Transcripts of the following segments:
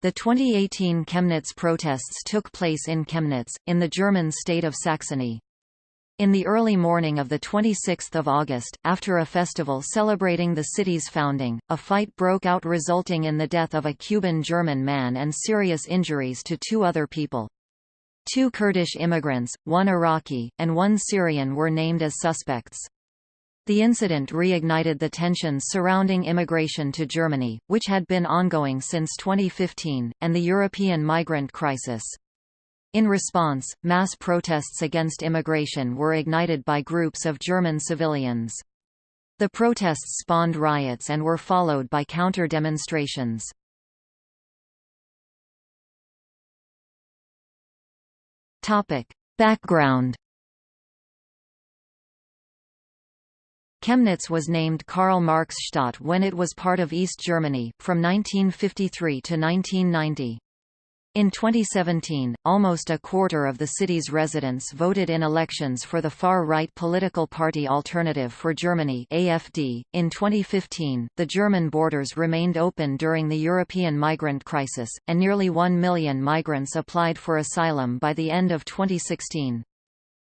The 2018 Chemnitz protests took place in Chemnitz, in the German state of Saxony. In the early morning of 26 August, after a festival celebrating the city's founding, a fight broke out resulting in the death of a Cuban-German man and serious injuries to two other people. Two Kurdish immigrants, one Iraqi, and one Syrian were named as suspects. The incident reignited the tensions surrounding immigration to Germany, which had been ongoing since 2015, and the European migrant crisis. In response, mass protests against immigration were ignited by groups of German civilians. The protests spawned riots and were followed by counter-demonstrations. Background Chemnitz was named Karl-Marx-Stadt when it was part of East Germany, from 1953 to 1990. In 2017, almost a quarter of the city's residents voted in elections for the far-right political party Alternative for Germany AFD. .In 2015, the German borders remained open during the European migrant crisis, and nearly 1 million migrants applied for asylum by the end of 2016.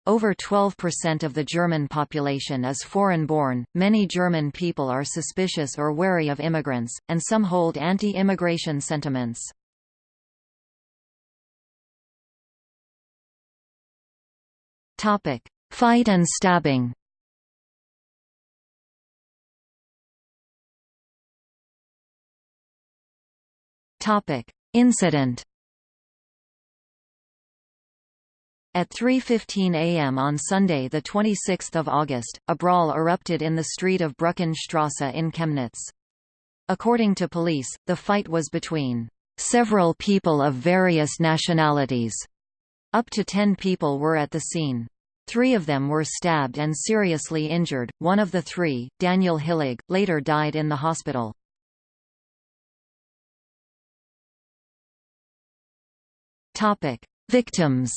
Over 12% of the German population is foreign-born, many German people are suspicious or wary of immigrants, and some hold anti-immigration sentiments. Fight and stabbing Incident At 3.15 am on Sunday 26 August, a brawl erupted in the street of Brückenstrasse in Chemnitz. According to police, the fight was between several people of various nationalities. Up to ten people were at the scene. Three of them were stabbed and seriously injured. One of the three, Daniel Hillig, later died in the hospital. Victims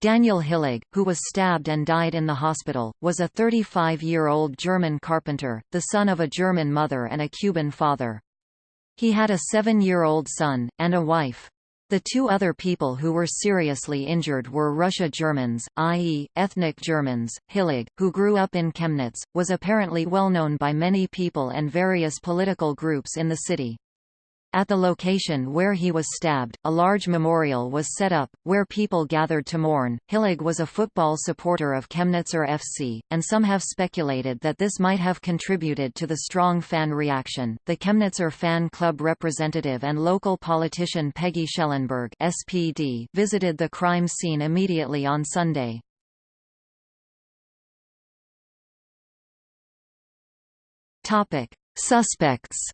Daniel Hillig, who was stabbed and died in the hospital, was a 35-year-old German carpenter, the son of a German mother and a Cuban father. He had a seven-year-old son, and a wife. The two other people who were seriously injured were Russia Germans, i.e., ethnic Germans. Hillig, who grew up in Chemnitz, was apparently well known by many people and various political groups in the city. At the location where he was stabbed, a large memorial was set up, where people gathered to mourn. Hillig was a football supporter of Chemnitzer FC, and some have speculated that this might have contributed to the strong fan reaction. The Chemnitzer fan club representative and local politician Peggy Schellenberg SPD visited the crime scene immediately on Sunday. Topic: Suspects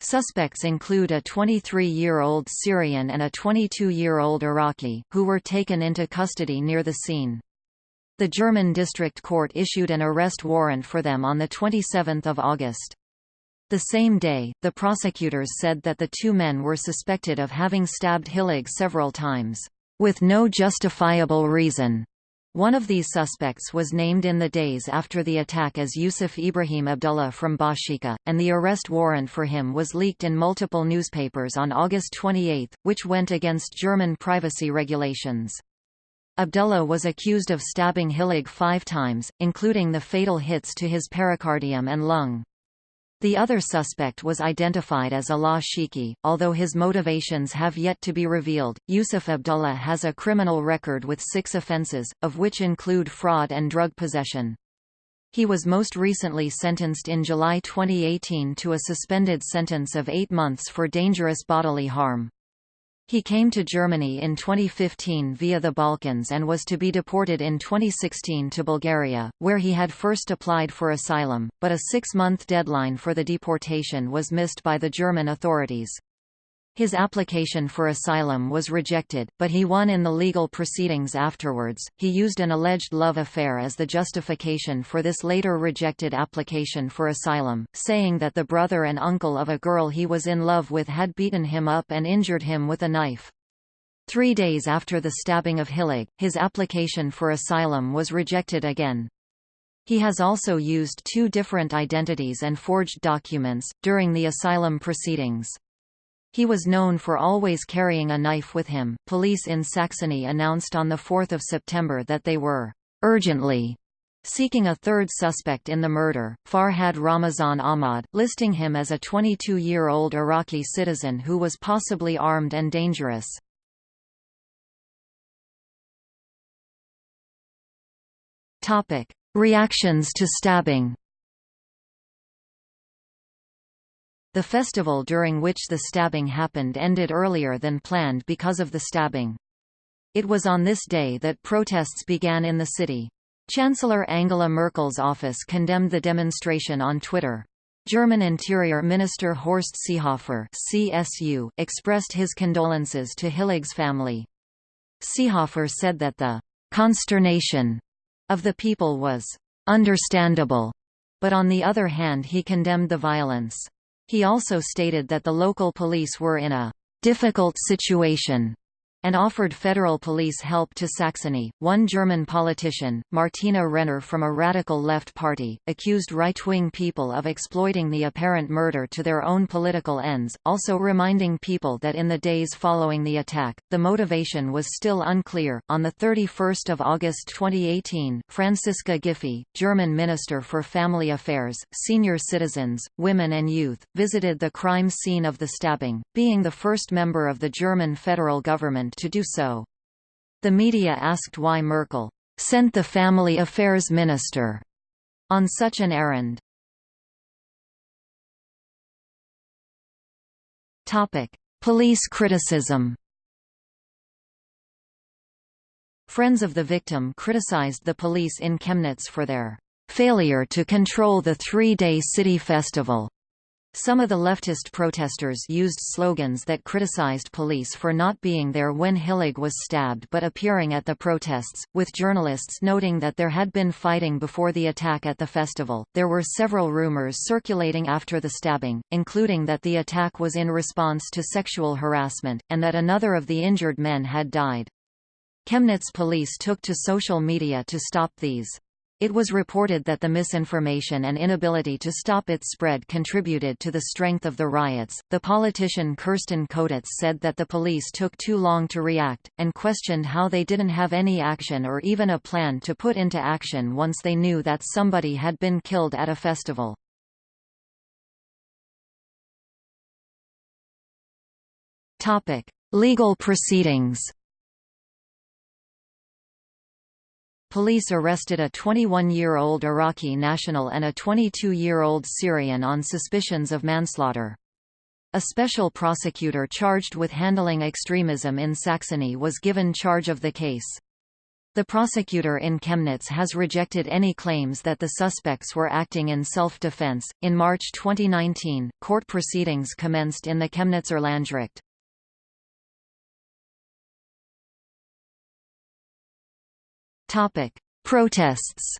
Suspects include a 23-year-old Syrian and a 22-year-old Iraqi, who were taken into custody near the scene. The German district court issued an arrest warrant for them on 27 August. The same day, the prosecutors said that the two men were suspected of having stabbed Hillig several times, with no justifiable reason. One of these suspects was named in the days after the attack as Yusuf Ibrahim Abdullah from Bashika, and the arrest warrant for him was leaked in multiple newspapers on August 28, which went against German privacy regulations. Abdullah was accused of stabbing Hillig five times, including the fatal hits to his pericardium and lung. The other suspect was identified as Alaa Sheikhi, although his motivations have yet to be revealed. Yusuf Abdullah has a criminal record with six offenses, of which include fraud and drug possession. He was most recently sentenced in July 2018 to a suspended sentence of eight months for dangerous bodily harm. He came to Germany in 2015 via the Balkans and was to be deported in 2016 to Bulgaria, where he had first applied for asylum, but a six-month deadline for the deportation was missed by the German authorities. His application for asylum was rejected, but he won in the legal proceedings afterwards. He used an alleged love affair as the justification for this later rejected application for asylum, saying that the brother and uncle of a girl he was in love with had beaten him up and injured him with a knife. Three days after the stabbing of Hillig, his application for asylum was rejected again. He has also used two different identities and forged documents, during the asylum proceedings. He was known for always carrying a knife with him. Police in Saxony announced on 4 September that they were urgently seeking a third suspect in the murder, Farhad Ramazan Ahmad, listing him as a 22-year-old Iraqi citizen who was possibly armed and dangerous. Reactions to stabbing The festival during which the stabbing happened ended earlier than planned because of the stabbing. It was on this day that protests began in the city. Chancellor Angela Merkel's office condemned the demonstration on Twitter. German Interior Minister Horst Seehofer CSU expressed his condolences to Hillig's family. Seehofer said that the consternation of the people was understandable, but on the other hand he condemned the violence. He also stated that the local police were in a difficult situation and offered federal police help to Saxony. One German politician, Martina Renner from a radical left party, accused right-wing people of exploiting the apparent murder to their own political ends, also reminding people that in the days following the attack, the motivation was still unclear. On the 31st of August 2018, Franziska Giffey, German Minister for Family Affairs, Senior Citizens, Women and Youth, visited the crime scene of the stabbing, being the first member of the German federal government to do so. The media asked why Merkel sent the Family Affairs Minister on such an errand. Topic: Police criticism. Friends of the victim criticized the police in Chemnitz for their failure to control the three-day city festival. Some of the leftist protesters used slogans that criticized police for not being there when Hillig was stabbed but appearing at the protests, with journalists noting that there had been fighting before the attack at the festival. There were several rumors circulating after the stabbing, including that the attack was in response to sexual harassment, and that another of the injured men had died. Chemnitz police took to social media to stop these. It was reported that the misinformation and inability to stop its spread contributed to the strength of the riots. The politician Kerstin Köditz said that the police took too long to react, and questioned how they didn't have any action or even a plan to put into action once they knew that somebody had been killed at a festival. Legal proceedings Police arrested a 21-year-old Iraqi national and a 22-year-old Syrian on suspicions of manslaughter. A special prosecutor charged with handling extremism in Saxony was given charge of the case. The prosecutor in Chemnitz has rejected any claims that the suspects were acting in self-defense. In March 2019, court proceedings commenced in the Chemnitzer Landgericht. Topic: Protests.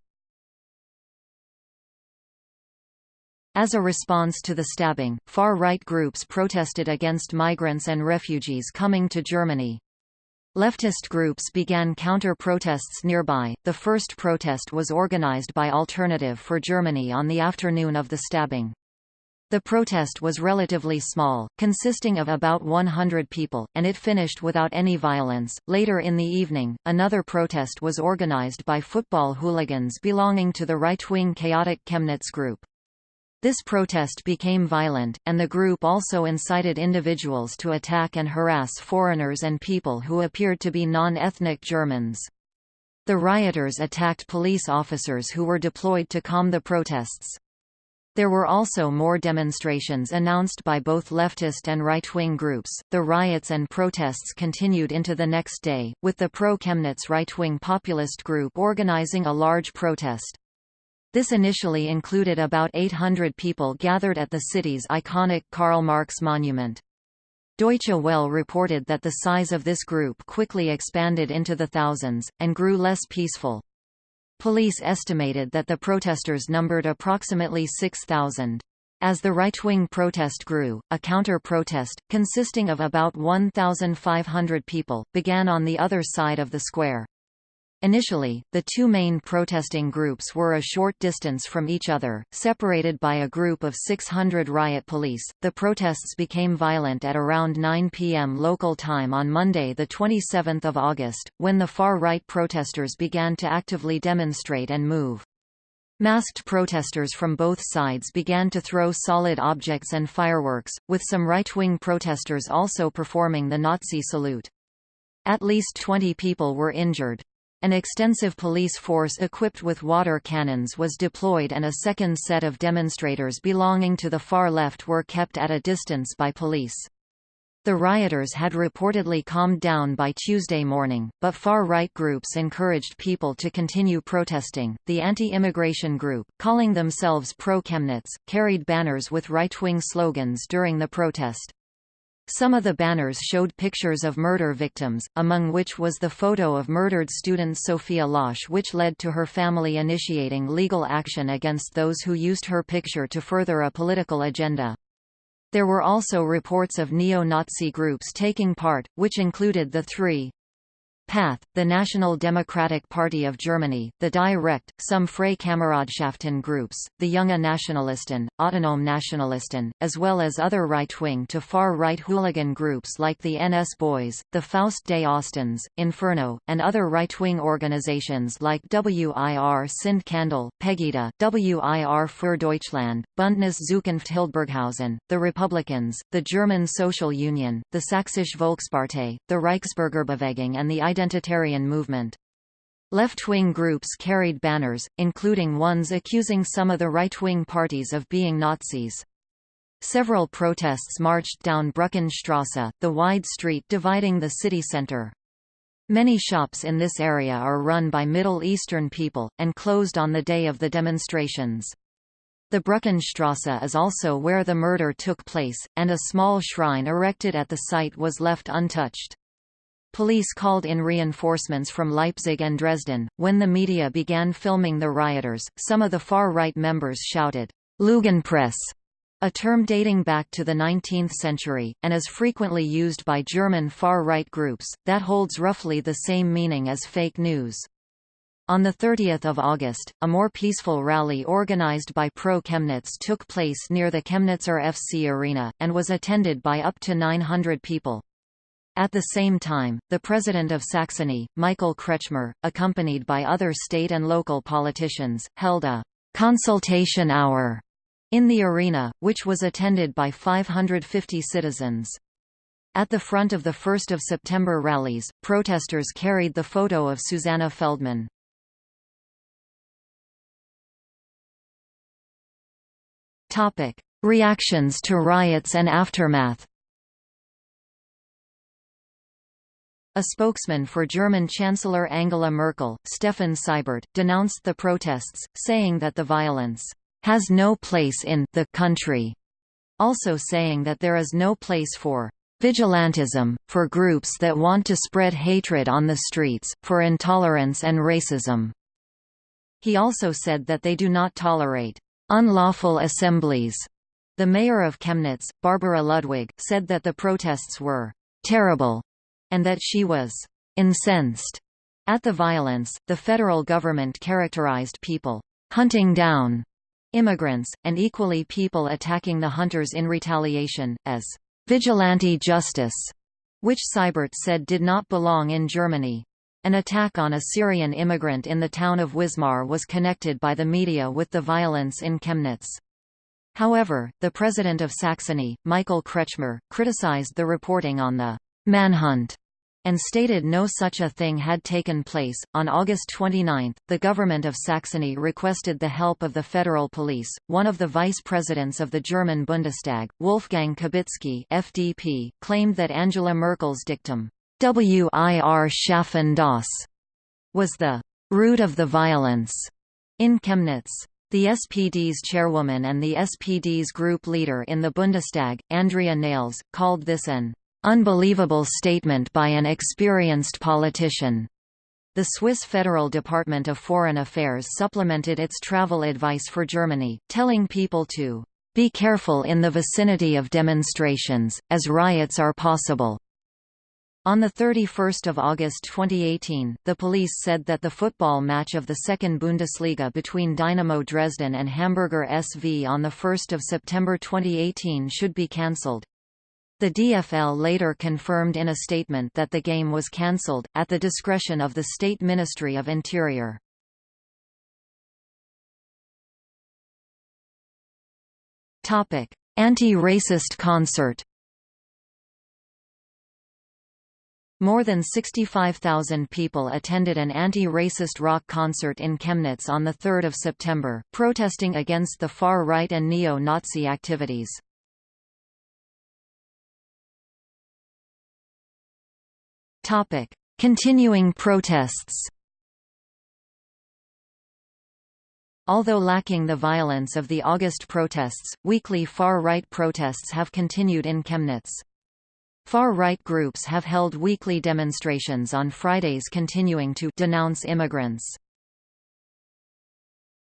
As a response to the stabbing, far-right groups protested against migrants and refugees coming to Germany. Leftist groups began counter-protests nearby. The first protest was organized by Alternative for Germany on the afternoon of the stabbing. The protest was relatively small, consisting of about 100 people, and it finished without any violence. Later in the evening, another protest was organized by football hooligans belonging to the right-wing Kaotic Chemnitz group. This protest became violent, and the group also incited individuals to attack and harass foreigners and people who appeared to be non-ethnic Germans. The rioters attacked police officers who were deployed to calm the protests. There were also more demonstrations announced by both leftist and right-wing groups. The riots and protests continued into the next day, with the pro-Chemnitz right-wing populist group organizing a large protest. This initially included about 800 people gathered at the city's iconic Karl Marx monument. Deutsche Welle reported that the size of this group quickly expanded into the thousands, and grew less peaceful. Police estimated that the protesters numbered approximately 6,000. As the right-wing protest grew, a counter-protest, consisting of about 1,500 people, began on the other side of the square. Initially, the two main protesting groups were a short distance from each other, separated by a group of 600 riot police. The protests became violent at around 9 p.m. local time on Monday, the 27th of August, when the far-right protesters began to actively demonstrate and move. Masked protesters from both sides began to throw solid objects and fireworks, with some right-wing protesters also performing the Nazi salute. At least 20 people were injured. An extensive police force equipped with water cannons was deployed and a second set of demonstrators belonging to the far left were kept at a distance by police. The rioters had reportedly calmed down by Tuesday morning, but far-right groups encouraged people to continue protesting. The anti-immigration group, calling themselves pro-Chemnitz, carried banners with right-wing slogans during the protest. Some of the banners showed pictures of murder victims, among which was the photo of murdered student Sophia Losch which led to her family initiating legal action against those who used her picture to further a political agenda. There were also reports of neo-Nazi groups taking part, which included the three PATH, the National Democratic Party of Germany, the Die Recht, some Freikameradschaften groups, the Junge Nationalisten, Autonome Nationalisten, as well as other right-wing to far-right hooligan groups like the NS Boys, the Faust des Ostens, Inferno, and other right-wing organizations like WIR Sind Kandel, Pegida, WIR für Deutschland, Bündnis Zukunft Hildburghausen, the Republicans, the German Social Union, the Sächsische Volkspartei, the Reichsbürgerbewegung and the identitarian movement. Left-wing groups carried banners, including ones accusing some of the right-wing parties of being Nazis. Several protests marched down Brückenstrasse, the wide street dividing the city center. Many shops in this area are run by Middle Eastern people, and closed on the day of the demonstrations. The Brückenstrasse is also where the murder took place, and a small shrine erected at the site was left untouched. Police called in reinforcements from Leipzig and Dresden. When the media began filming the rioters, some of the far-right members shouted, Lügenpresse, a term dating back to the 19th century, and is frequently used by German far-right groups, that holds roughly the same meaning as fake news. On 30 August, a more peaceful rally organized by Pro-Chemnitz took place near the Chemnitzer FC Arena, and was attended by up to 900 people. At the same time, the President of Saxony, Michael Kretschmer, accompanied by other state and local politicians, held a «consultation hour» in the arena, which was attended by 550 citizens. At the front of the 1st of September rallies, protesters carried the photo of Susanna Feldmann. Reactions to riots and aftermath A spokesman for German Chancellor Angela Merkel, Steffen Seibert, denounced the protests, saying that the violence has no place in the country, also saying that there is no place for vigilantism, for groups that want to spread hatred on the streets, for intolerance and racism. He also said that they do not tolerate unlawful assemblies. The mayor of Chemnitz, Barbara Ludwig, said that the protests were terrible and that she was incensed at the violence. The federal government characterized people hunting down immigrants, and equally people attacking the hunters in retaliation, as vigilante justice, which Seibert said did not belong in Germany. An attack on a Syrian immigrant in the town of Wismar was connected by the media with the violence in Chemnitz. However, the president of Saxony, Michael Kretschmer, criticized the reporting on the manhunt and stated no such a thing had taken place. On August 29, the government of Saxony requested the help of the federal police. One of the vice presidents of the German Bundestag, Wolfgang Kubicki (FDP), claimed that Angela Merkel's dictum "Wir schaffen das" was the root of the violence in Chemnitz. The SPD's chairwoman and the SPD's group leader in the Bundestag, Andrea Nahles, called this an Unbelievable statement by an experienced politician. The Swiss Federal Department of Foreign Affairs supplemented its travel advice for Germany, telling people to be careful in the vicinity of demonstrations, as riots are possible. On 31 August 2018, the police said that the football match of the second Bundesliga between Dynamo Dresden and Hamburger SV on 1 September 2018 should be cancelled. The DFL later confirmed in a statement that the game was cancelled, at the discretion of the State Ministry of Interior. Anti-racist concert More than 65,000 people attended an anti-racist rock concert in Chemnitz on 3 September, protesting against the far-right and neo-Nazi activities. Continuing protests Although lacking the violence of the August protests, weekly far-right protests have continued in Chemnitz. Far-right groups have held weekly demonstrations on Fridays continuing to denounce immigrants.